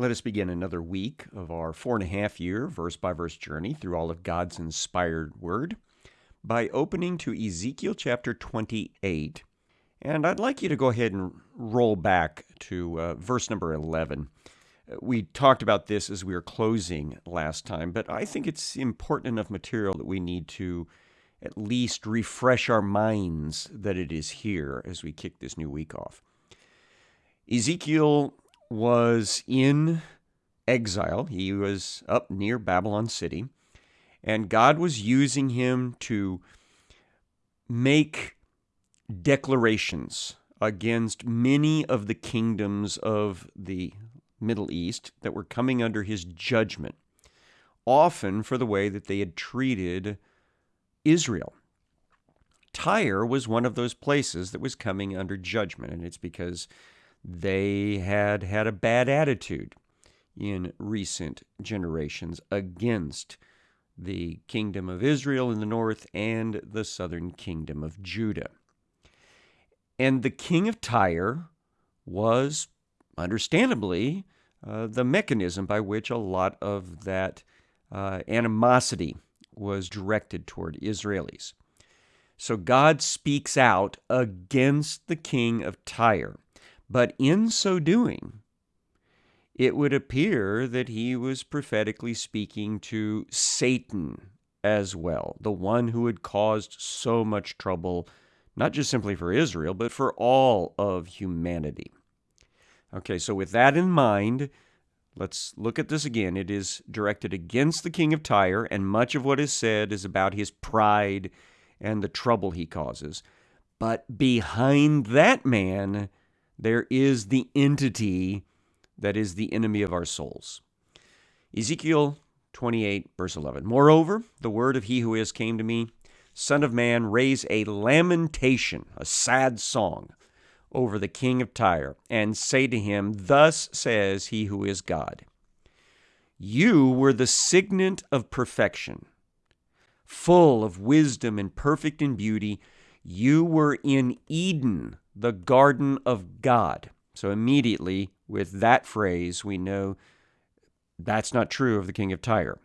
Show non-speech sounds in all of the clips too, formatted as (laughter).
Let us begin another week of our four and a half year verse by verse journey through all of God's inspired word by opening to Ezekiel chapter 28. And I'd like you to go ahead and roll back to uh, verse number 11. We talked about this as we were closing last time, but I think it's important enough material that we need to at least refresh our minds that it is here as we kick this new week off. Ezekiel was in exile. He was up near Babylon City, and God was using him to make declarations against many of the kingdoms of the Middle East that were coming under his judgment, often for the way that they had treated Israel. Tyre was one of those places that was coming under judgment, and it's because they had had a bad attitude in recent generations against the kingdom of Israel in the north and the southern kingdom of Judah. And the king of Tyre was, understandably, uh, the mechanism by which a lot of that uh, animosity was directed toward Israelis. So God speaks out against the king of Tyre. But in so doing, it would appear that he was prophetically speaking to Satan as well, the one who had caused so much trouble, not just simply for Israel, but for all of humanity. Okay, so with that in mind, let's look at this again. It is directed against the king of Tyre, and much of what is said is about his pride and the trouble he causes. But behind that man there is the entity that is the enemy of our souls. Ezekiel 28, verse 11. Moreover, the word of he who is came to me, Son of man, raise a lamentation, a sad song, over the king of Tyre, and say to him, Thus says he who is God. You were the signet of perfection, full of wisdom and perfect in beauty. You were in Eden, the garden of God. So immediately, with that phrase, we know that's not true of the king of Tyre.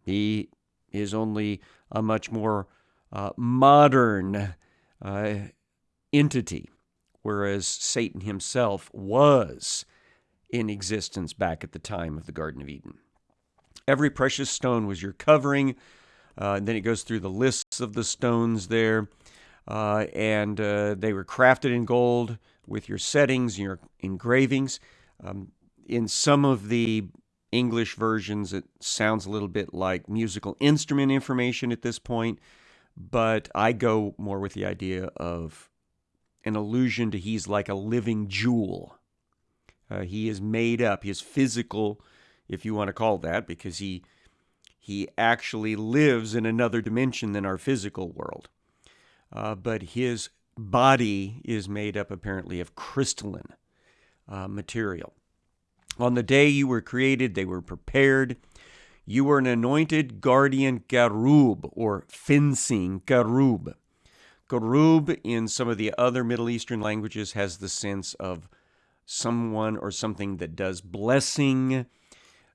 He is only a much more uh, modern uh, entity, whereas Satan himself was in existence back at the time of the Garden of Eden. Every precious stone was your covering. Uh, and then it goes through the lists of the stones there uh, and uh, they were crafted in gold with your settings, your engravings. Um, in some of the English versions, it sounds a little bit like musical instrument information at this point, but I go more with the idea of an allusion to he's like a living jewel. Uh, he is made up, he is physical, if you want to call that, because he he actually lives in another dimension than our physical world uh, but his body is made up apparently of crystalline uh, material. On the day you were created, they were prepared. You were an anointed guardian Garub or fencing Garub. Garub in some of the other Middle Eastern languages has the sense of someone or something that does blessing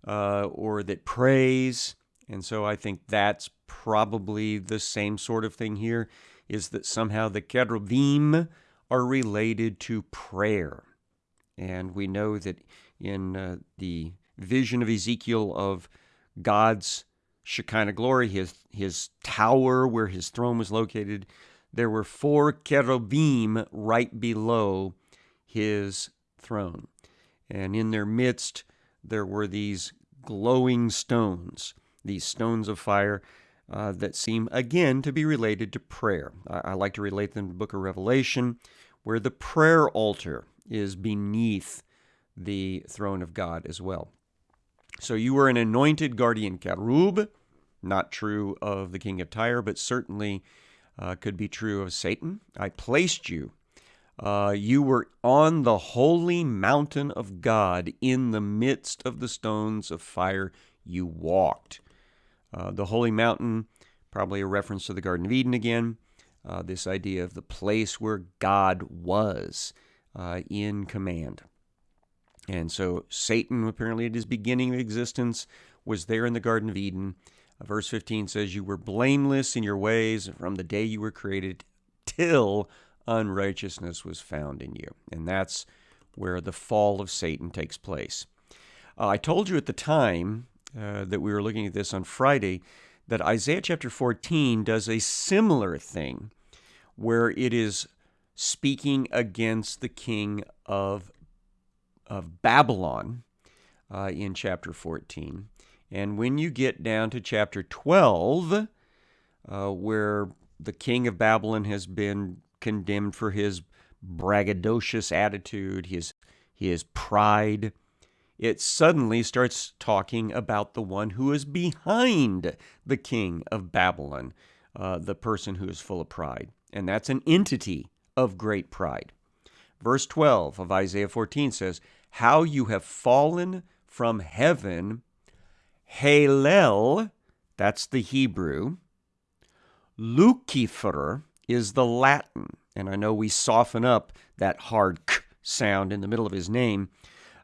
uh, or that prays. And so I think that's probably the same sort of thing here is that somehow the cherubim are related to prayer. And we know that in uh, the vision of Ezekiel of God's Shekinah glory, his, his tower where his throne was located, there were four cherubim right below his throne. And in their midst, there were these glowing stones, these stones of fire uh, that seem again to be related to prayer. I, I like to relate them to the book of Revelation, where the prayer altar is beneath the throne of God as well. So you were an anointed guardian cherub, not true of the king of Tyre, but certainly uh, could be true of Satan. I placed you. Uh, you were on the holy mountain of God in the midst of the stones of fire. You walked. Uh, the holy mountain, probably a reference to the Garden of Eden again. Uh, this idea of the place where God was uh, in command. And so Satan, apparently at his beginning of existence, was there in the Garden of Eden. Uh, verse 15 says, You were blameless in your ways from the day you were created till unrighteousness was found in you. And that's where the fall of Satan takes place. Uh, I told you at the time uh, that we were looking at this on Friday that Isaiah chapter 14 does a similar thing where it is speaking against the king of, of Babylon uh, in chapter 14. And when you get down to chapter 12, uh, where the king of Babylon has been condemned for his braggadocious attitude, his, his pride, it suddenly starts talking about the one who is behind the king of Babylon, uh, the person who is full of pride. And that's an entity of great pride. Verse 12 of Isaiah 14 says, How you have fallen from heaven, Halel, that's the Hebrew, Lucifer is the Latin. And I know we soften up that hard k sound in the middle of his name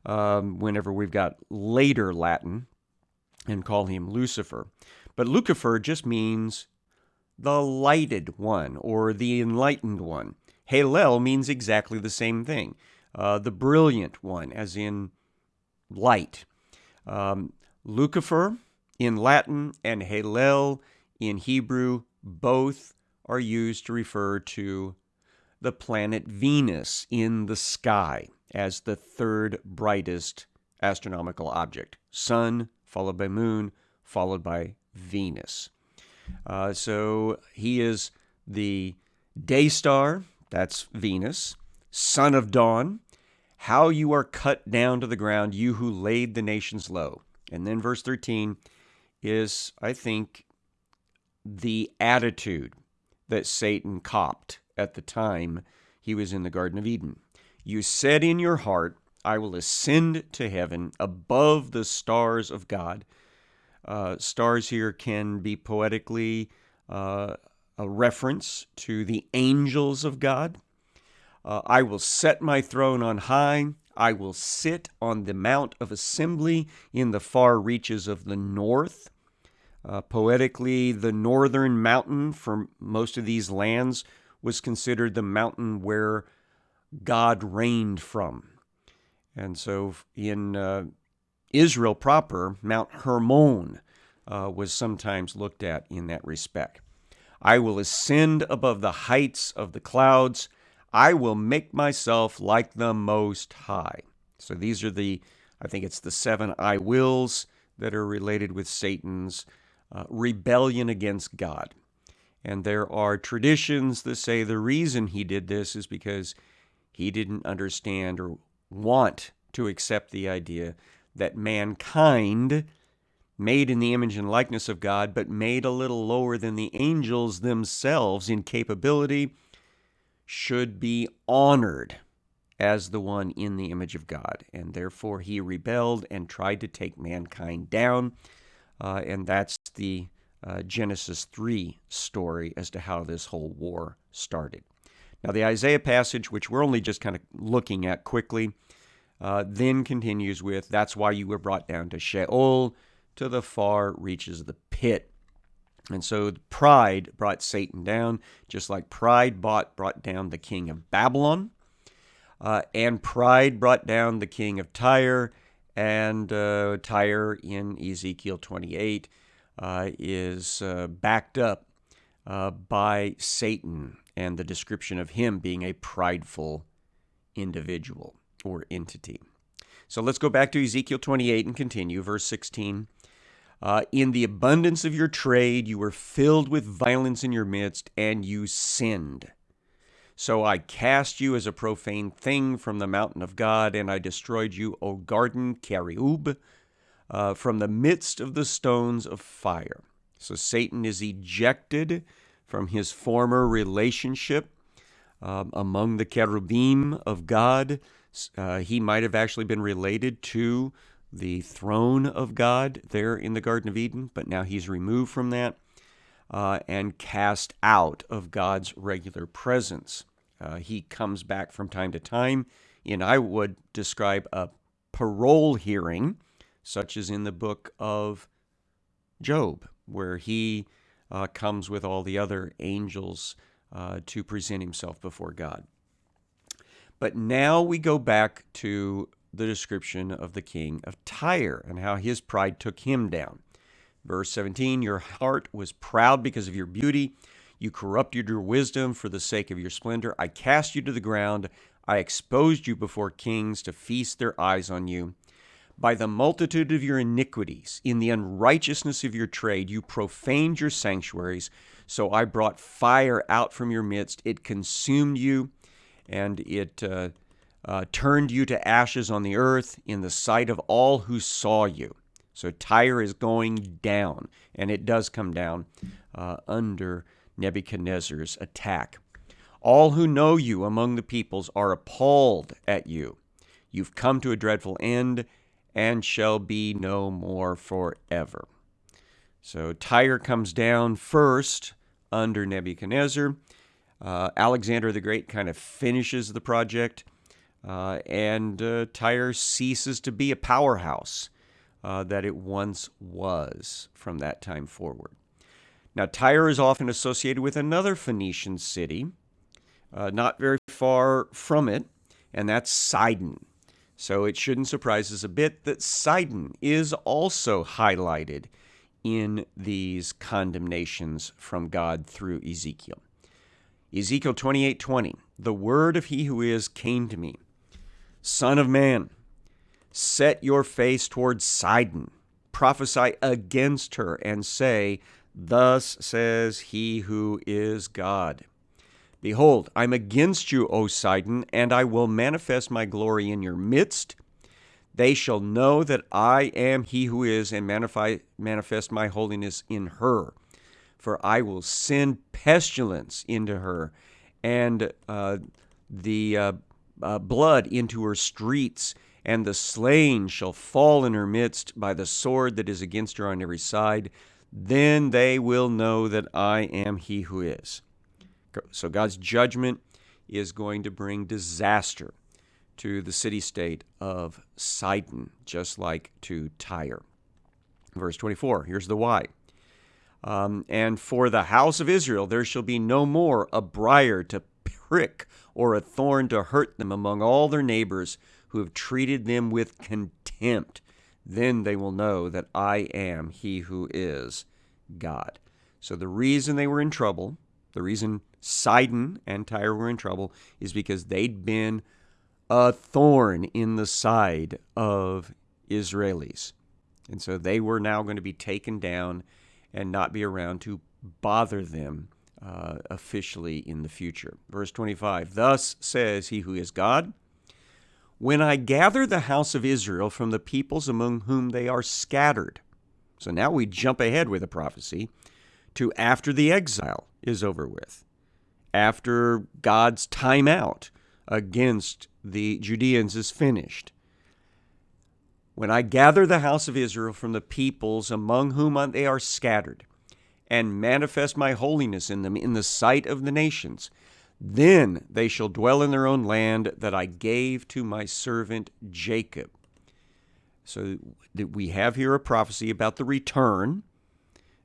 um, whenever we've got later Latin and call him Lucifer. But Lucifer just means the lighted one or the enlightened one. Halel means exactly the same thing, uh, the brilliant one, as in light. Um, Lucifer in Latin and Halel in Hebrew both are used to refer to the planet Venus in the sky as the third brightest astronomical object. Sun, followed by Moon, followed by Venus. Uh, so he is the day star, that's Venus, son of dawn, how you are cut down to the ground, you who laid the nations low. And then verse 13 is, I think, the attitude that Satan copped at the time he was in the Garden of Eden. You said in your heart, I will ascend to heaven above the stars of God. Uh, stars here can be poetically uh, a reference to the angels of God. Uh, I will set my throne on high. I will sit on the Mount of Assembly in the far reaches of the north. Uh, poetically, the northern mountain for most of these lands was considered the mountain where God reigned from. And so in uh, Israel proper, Mount Hermon uh, was sometimes looked at in that respect. I will ascend above the heights of the clouds. I will make myself like the Most High. So these are the, I think it's the seven I wills that are related with Satan's uh, rebellion against God. And there are traditions that say the reason he did this is because he didn't understand or want to accept the idea that mankind, made in the image and likeness of God, but made a little lower than the angels themselves in capability, should be honored as the one in the image of God. And therefore he rebelled and tried to take mankind down. Uh, and that's the uh, Genesis 3 story as to how this whole war started. Now, the Isaiah passage, which we're only just kind of looking at quickly, uh, then continues with, That's why you were brought down to Sheol, to the far reaches of the pit. And so pride brought Satan down, just like pride brought, brought down the king of Babylon. Uh, and pride brought down the king of Tyre. And uh, Tyre in Ezekiel 28 uh, is uh, backed up uh, by Satan and the description of him being a prideful individual or entity. So let's go back to Ezekiel 28 and continue. Verse 16. Uh, in the abundance of your trade, you were filled with violence in your midst, and you sinned. So I cast you as a profane thing from the mountain of God, and I destroyed you, O garden Keriub, uh, from the midst of the stones of fire. So Satan is ejected from his former relationship um, among the cherubim of God. Uh, he might have actually been related to the throne of God there in the Garden of Eden, but now he's removed from that uh, and cast out of God's regular presence. Uh, he comes back from time to time in, I would describe, a parole hearing, such as in the book of Job, where he uh, comes with all the other angels uh, to present himself before God. But now we go back to the description of the king of Tyre and how his pride took him down. Verse 17 Your heart was proud because of your beauty. You corrupted your wisdom for the sake of your splendor. I cast you to the ground. I exposed you before kings to feast their eyes on you. By the multitude of your iniquities, in the unrighteousness of your trade, you profaned your sanctuaries. So I brought fire out from your midst. It consumed you, and it uh, uh, turned you to ashes on the earth in the sight of all who saw you. So Tyre is going down, and it does come down uh, under Nebuchadnezzar's attack. All who know you among the peoples are appalled at you. You've come to a dreadful end and shall be no more forever. So Tyre comes down first under Nebuchadnezzar. Uh, Alexander the Great kind of finishes the project, uh, and uh, Tyre ceases to be a powerhouse uh, that it once was from that time forward. Now, Tyre is often associated with another Phoenician city, uh, not very far from it, and that's Sidon. So it shouldn't surprise us a bit that Sidon is also highlighted in these condemnations from God through Ezekiel. Ezekiel 28:20 The word of he who is came to me Son of man. Set your face towards Sidon. Prophesy against her and say thus says he who is God Behold, I'm against you, O Sidon, and I will manifest my glory in your midst. They shall know that I am he who is, and manifest my holiness in her. For I will send pestilence into her, and uh, the uh, uh, blood into her streets, and the slain shall fall in her midst by the sword that is against her on every side. Then they will know that I am he who is. So God's judgment is going to bring disaster to the city state of Sidon, just like to Tyre. Verse 24, here's the why. Um, and for the house of Israel there shall be no more a briar to prick or a thorn to hurt them among all their neighbors who have treated them with contempt. Then they will know that I am he who is God. So the reason they were in trouble, the reason Sidon and Tyre were in trouble is because they'd been a thorn in the side of Israelis. And so they were now going to be taken down and not be around to bother them uh, officially in the future. Verse 25 Thus says he who is God, When I gather the house of Israel from the peoples among whom they are scattered. So now we jump ahead with a prophecy to after the exile is over with after God's timeout against the Judeans is finished. When I gather the house of Israel from the peoples among whom they are scattered, and manifest my holiness in them in the sight of the nations, then they shall dwell in their own land that I gave to my servant Jacob. So we have here a prophecy about the return.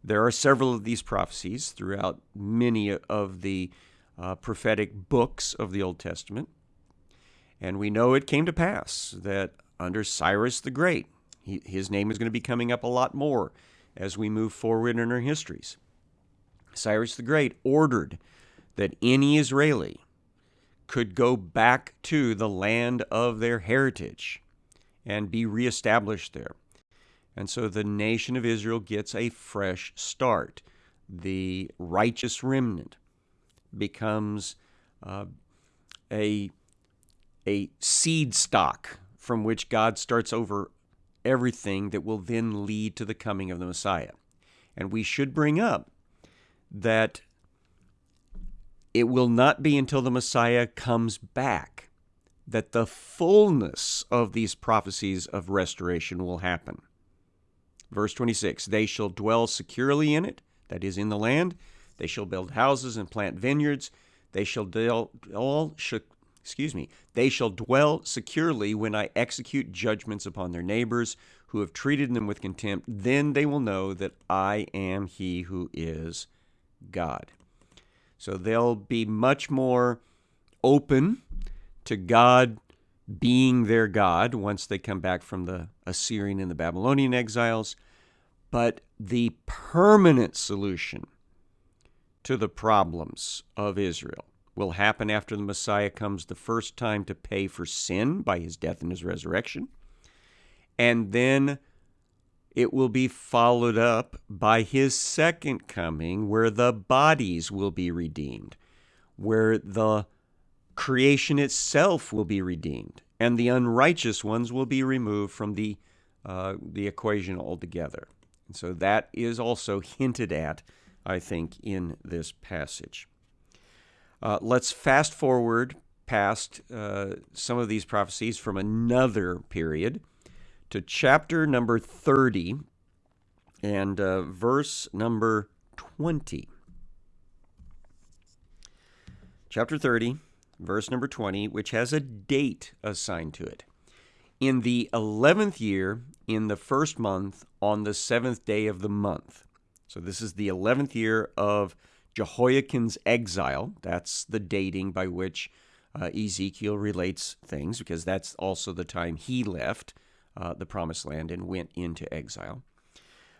There are several of these prophecies throughout many of the uh, prophetic books of the Old Testament. And we know it came to pass that under Cyrus the Great, he, his name is going to be coming up a lot more as we move forward in our histories. Cyrus the Great ordered that any Israeli could go back to the land of their heritage and be reestablished there. And so the nation of Israel gets a fresh start. The righteous remnant becomes uh, a, a seed stock from which God starts over everything that will then lead to the coming of the Messiah. And we should bring up that it will not be until the Messiah comes back that the fullness of these prophecies of restoration will happen. Verse 26 They shall dwell securely in it, that is, in the land, they shall build houses and plant vineyards. They shall all excuse me, they shall dwell securely when I execute judgments upon their neighbors who have treated them with contempt. Then they will know that I am he who is God. So they'll be much more open to God being their God once they come back from the Assyrian and the Babylonian exiles. But the permanent solution to the problems of Israel will happen after the Messiah comes the first time to pay for sin by his death and his resurrection. And then it will be followed up by his second coming, where the bodies will be redeemed, where the creation itself will be redeemed, and the unrighteous ones will be removed from the, uh, the equation altogether. And so that is also hinted at, I think, in this passage. Uh, let's fast forward past uh, some of these prophecies from another period to chapter number 30 and uh, verse number 20. Chapter 30, verse number 20, which has a date assigned to it. In the 11th year, in the first month, on the seventh day of the month. So this is the 11th year of Jehoiakim's exile. That's the dating by which uh, Ezekiel relates things, because that's also the time he left uh, the promised land and went into exile.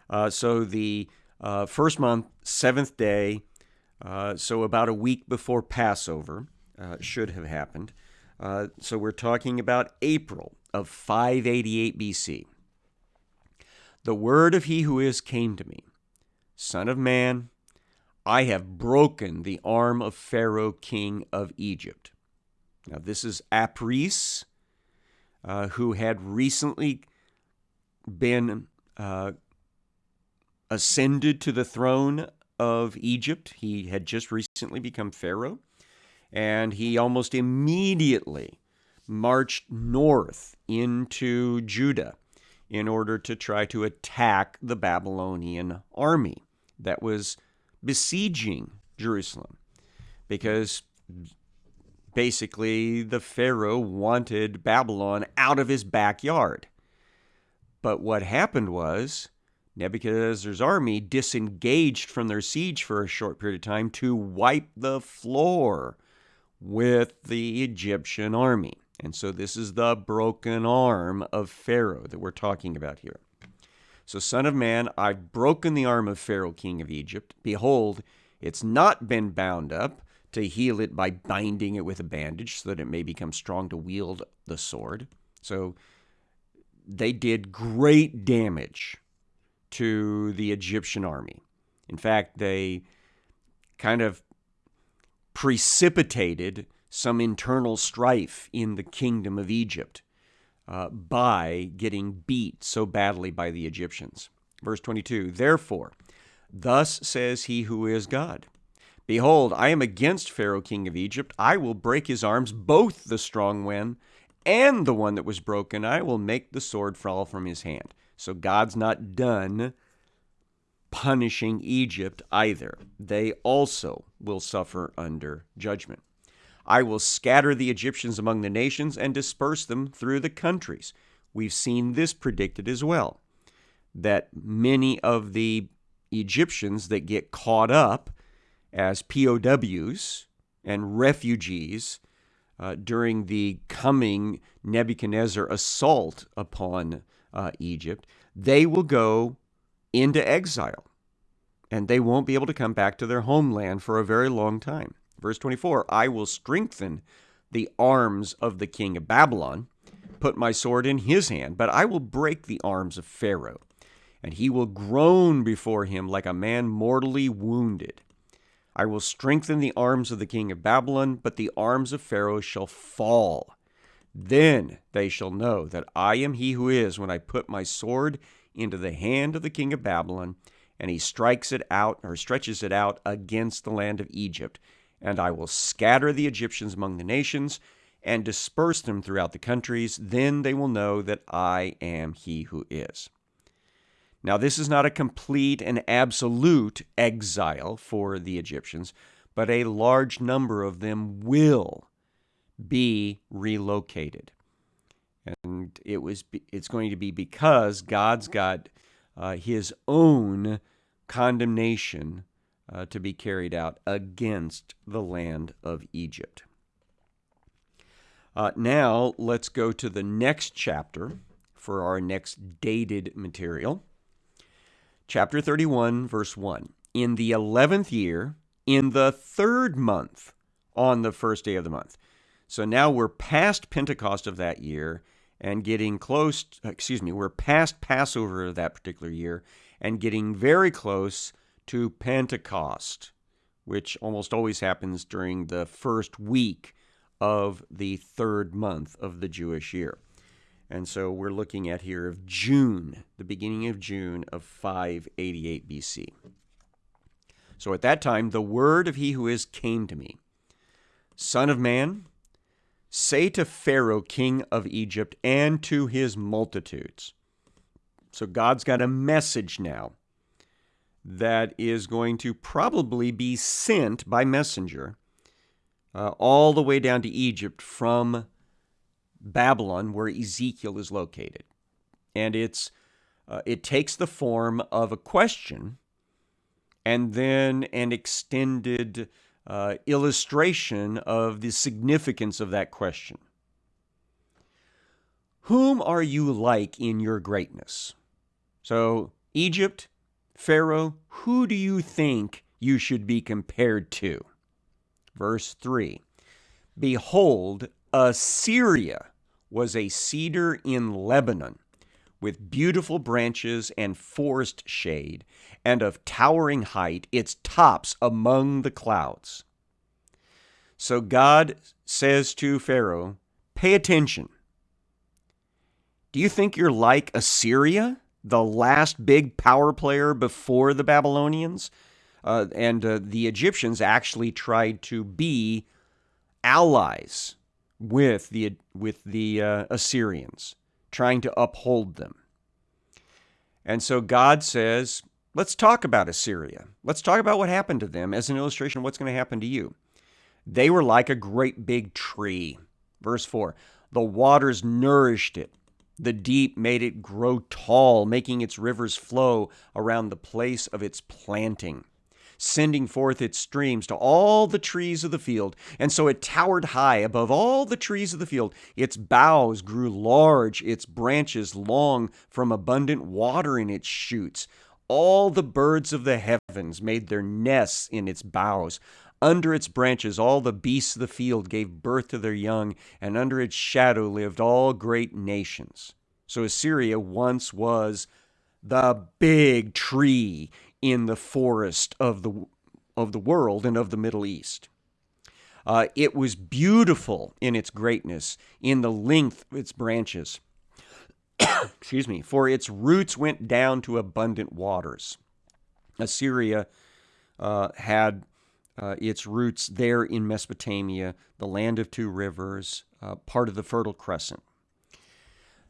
Uh, so the uh, first month, seventh day, uh, so about a week before Passover uh, should have happened. so we're talking about April of 588 BC. The word of he who is came to me, Son of man, I have broken the arm of Pharaoh, king of Egypt. Now, this is Apries, uh, who had recently been uh, ascended to the throne of Egypt. He had just recently become Pharaoh, and he almost immediately marched north into Judah in order to try to attack the Babylonian army that was besieging Jerusalem because basically the Pharaoh wanted Babylon out of his backyard. But what happened was Nebuchadnezzar's army disengaged from their siege for a short period of time to wipe the floor with the Egyptian army. And so this is the broken arm of Pharaoh that we're talking about here. So, Son of Man, I've broken the arm of Pharaoh, king of Egypt. Behold, it's not been bound up to heal it by binding it with a bandage so that it may become strong to wield the sword. So, they did great damage to the Egyptian army. In fact, they kind of precipitated some internal strife in the kingdom of Egypt uh, by getting beat so badly by the Egyptians. Verse 22 Therefore, thus says he who is God Behold, I am against Pharaoh, king of Egypt. I will break his arms, both the strong one and the one that was broken. I will make the sword fall from his hand. So God's not done punishing Egypt either. They also will suffer under judgment. I will scatter the Egyptians among the nations and disperse them through the countries. We've seen this predicted as well that many of the Egyptians that get caught up as POWs and refugees uh, during the coming Nebuchadnezzar assault upon uh, Egypt, they will go into exile and they won't be able to come back to their homeland for a very long time. Verse 24 I will strengthen the arms of the king of Babylon, put my sword in his hand, but I will break the arms of Pharaoh, and he will groan before him like a man mortally wounded. I will strengthen the arms of the king of Babylon, but the arms of Pharaoh shall fall. Then they shall know that I am he who is when I put my sword into the hand of the king of Babylon, and he strikes it out or stretches it out against the land of Egypt and I will scatter the Egyptians among the nations and disperse them throughout the countries. Then they will know that I am he who is. Now, this is not a complete and absolute exile for the Egyptians, but a large number of them will be relocated. And it was it's going to be because God's got uh, his own condemnation uh, to be carried out against the land of Egypt. Uh, now, let's go to the next chapter for our next dated material. Chapter 31, verse 1. In the 11th year, in the third month, on the first day of the month. So now we're past Pentecost of that year and getting close, excuse me, we're past Passover of that particular year and getting very close to Pentecost, which almost always happens during the first week of the third month of the Jewish year. And so we're looking at here of June, the beginning of June of 588 BC. So at that time, the word of he who is came to me Son of man, say to Pharaoh, king of Egypt, and to his multitudes. So God's got a message now that is going to probably be sent by messenger uh, all the way down to Egypt from Babylon, where Ezekiel is located. And it's uh, it takes the form of a question and then an extended uh, illustration of the significance of that question. Whom are you like in your greatness? So, Egypt, Pharaoh, who do you think you should be compared to? Verse 3 Behold, Assyria was a cedar in Lebanon, with beautiful branches and forest shade, and of towering height, its tops among the clouds. So God says to Pharaoh, Pay attention. Do you think you're like Assyria? The last big power player before the Babylonians. Uh, and uh, the Egyptians actually tried to be allies with the with the uh, Assyrians, trying to uphold them. And so God says, "Let's talk about Assyria. Let's talk about what happened to them as an illustration of what's going to happen to you. They were like a great big tree." Verse 4. The waters nourished it the deep made it grow tall, making its rivers flow around the place of its planting, sending forth its streams to all the trees of the field. And so it towered high above all the trees of the field. Its boughs grew large, its branches long from abundant water in its shoots. All the birds of the heavens made their nests in its boughs. Under its branches, all the beasts of the field gave birth to their young, and under its shadow lived all great nations. So Assyria once was the big tree in the forest of the, of the world and of the Middle East. Uh, it was beautiful in its greatness, in the length of its branches. (coughs) Excuse me, for its roots went down to abundant waters. Assyria uh, had uh, its roots there in Mesopotamia, the land of two rivers, uh, part of the Fertile Crescent.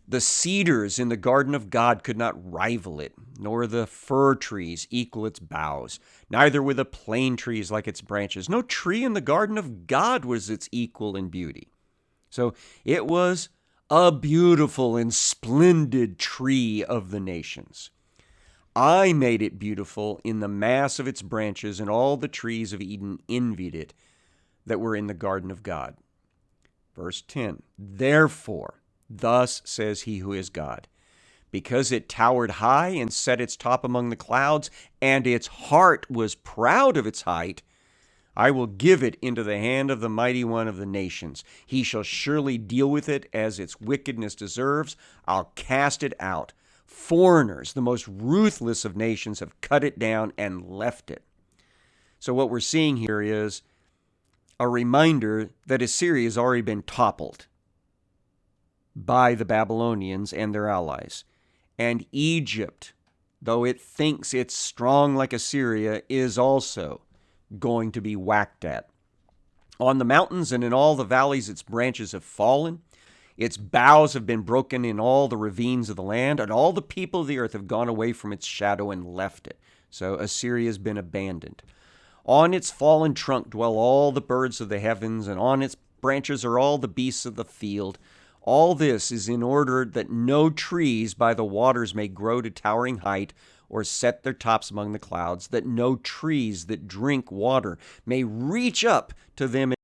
The cedars in the garden of God could not rival it, nor the fir trees equal its boughs, neither were the plane trees like its branches. No tree in the garden of God was its equal in beauty. So it was a beautiful and splendid tree of the nations. I made it beautiful in the mass of its branches, and all the trees of Eden envied it that were in the garden of God. Verse 10 Therefore, thus says he who is God, because it towered high and set its top among the clouds, and its heart was proud of its height, I will give it into the hand of the mighty one of the nations. He shall surely deal with it as its wickedness deserves. I'll cast it out Foreigners, the most ruthless of nations, have cut it down and left it. So, what we're seeing here is a reminder that Assyria has already been toppled by the Babylonians and their allies. And Egypt, though it thinks it's strong like Assyria, is also going to be whacked at. On the mountains and in all the valleys, its branches have fallen. Its boughs have been broken in all the ravines of the land, and all the people of the earth have gone away from its shadow and left it. So Assyria has been abandoned. On its fallen trunk dwell all the birds of the heavens, and on its branches are all the beasts of the field. All this is in order that no trees by the waters may grow to towering height or set their tops among the clouds, that no trees that drink water may reach up to them.